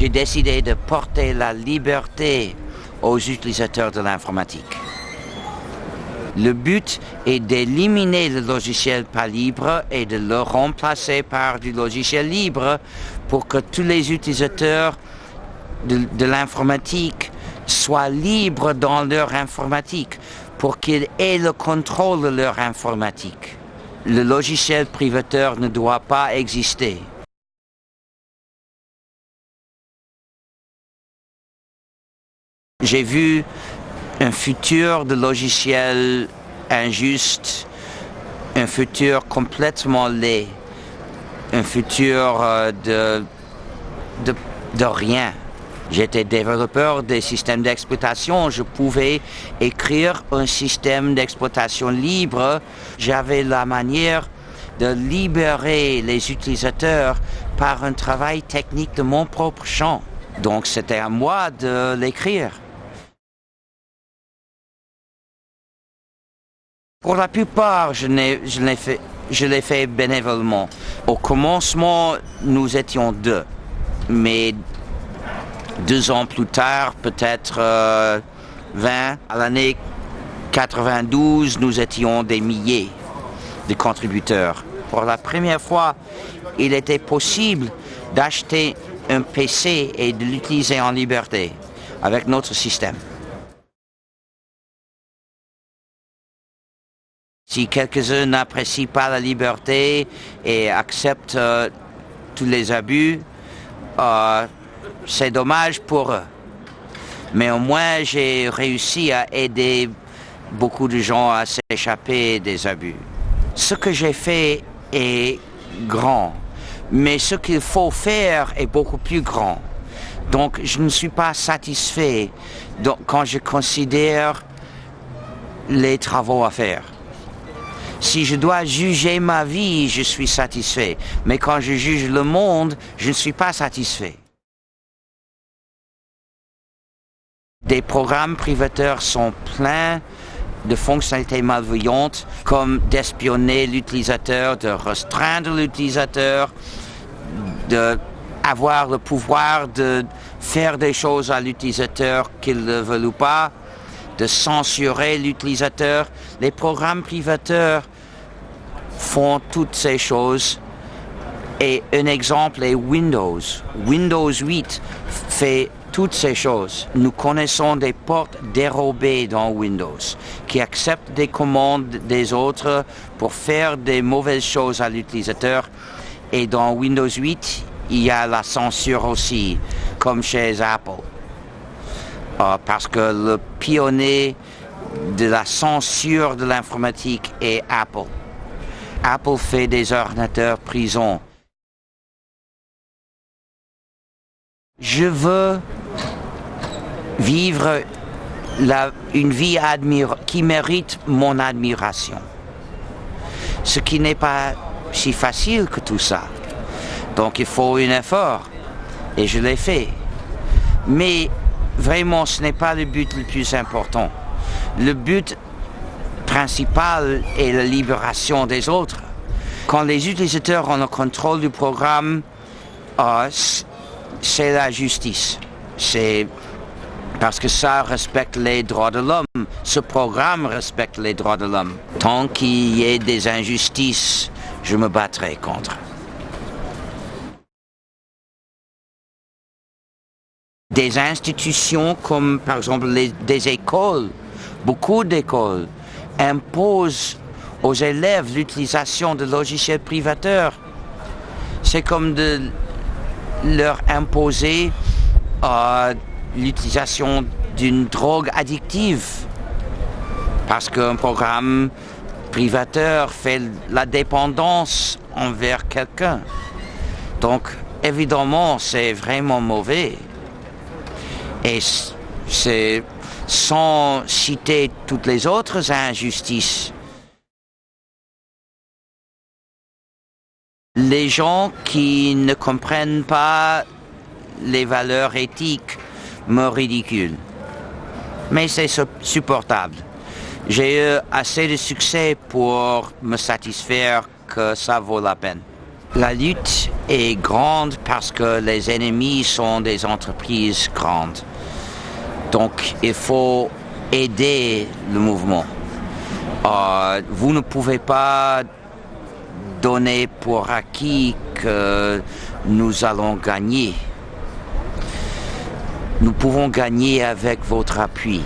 J'ai décidé de porter la liberté aux utilisateurs de l'informatique. Le but est d'éliminer le logiciel pas libre et de le remplacer par du logiciel libre pour que tous les utilisateurs de, l'informatique soient libres dans leur informatique, pour qu'ils aient le contrôle de leur informatique. Le logiciel privateur ne doit pas exister. J'ai vu un futur de logiciels injuste, un futur complètement laid, un futur euh, de, de, de rien. J'étais développeur des systèmes d'exploitation, je pouvais écrire un système d'exploitation libre. J'avais la manière de libérer les utilisateurs par un travail technique de mon propre champ. Donc c'était à moi de l'écrire. Pour la plupart, je l'ai fait, bénévolement. Au commencement, nous étions deux. Mais deux ans plus tard, peut-être 20, euh, à l'année 92, nous étions des milliers de contributeurs. Pour la première fois, il était possible d'acheter un PC et de l'utiliser en liberté avec notre système. Si quelques-uns n'apprécient pas la liberté et acceptent euh, tous les abus, euh, c'est dommage pour eux. Mais au moins, j'ai réussi à aider beaucoup de gens à s'échapper des abus. Ce que j'ai fait est grand, mais ce qu'il faut faire est beaucoup plus grand. Donc, je ne suis pas satisfait quand je considère les travaux à faire. Si je dois juger ma vie, je suis satisfait. Mais quand je juge le monde, je ne suis pas satisfait. Des programmes privateurs sont pleins de fonctionnalités malveillantes comme d'espionner l'utilisateur, de restreindre l'utilisateur, d'avoir le pouvoir de faire des choses à l'utilisateur qu'il ne veut ou pas, de censurer l'utilisateur. Les programmes privateurs font toutes ces choses. Et un exemple est Windows. Windows 8 fait toutes ces choses. Nous connaissons des portes dérobées dans Windows qui acceptent des commandes des autres pour faire des mauvaises choses à l'utilisateur. Et dans Windows 8, il y a la censure aussi, comme chez Apple. Euh, parce que le pionnier de la censure de l'informatique est Apple. Apple fait des ordinateurs prison. Je veux vivre une vie qui mérite mon admiration. Ce qui n'est pas si facile que tout ça. Donc il faut un effort. Et je l'ai fait. Mais vraiment, ce n'est pas le but le plus important. Le but principal est la libération des autres. Quand les utilisateurs ont le contrôle du programme, euh, c'est la justice. C'est parce que ça respecte les droits de l'homme. Ce programme respecte les droits de l'homme. Tant qu'il y ait des injustices, je me battrai contre. Des institutions comme par exemple des écoles, beaucoup d'écoles, imposent aux élèves l'utilisation de logiciels privateurs. C'est comme de leur imposer euh, l'utilisation d'une drogue addictive. Parce qu'un programme privateur fait la dépendance envers quelqu'un. Donc, évidemment, c'est vraiment mauvais. Et c'est sans citer toutes les autres injustices. Les gens qui ne comprennent pas les valeurs éthiques me ridiculent. Mais c'est supportable. J'ai eu assez de succès pour me satisfaire que ça vaut la peine. La lutte est grande parce que les ennemis sont des entreprises grandes. Donc il faut aider le mouvement. Euh, vous ne pouvez pas donner pour acquis que nous allons gagner. Nous pouvons gagner avec votre appui.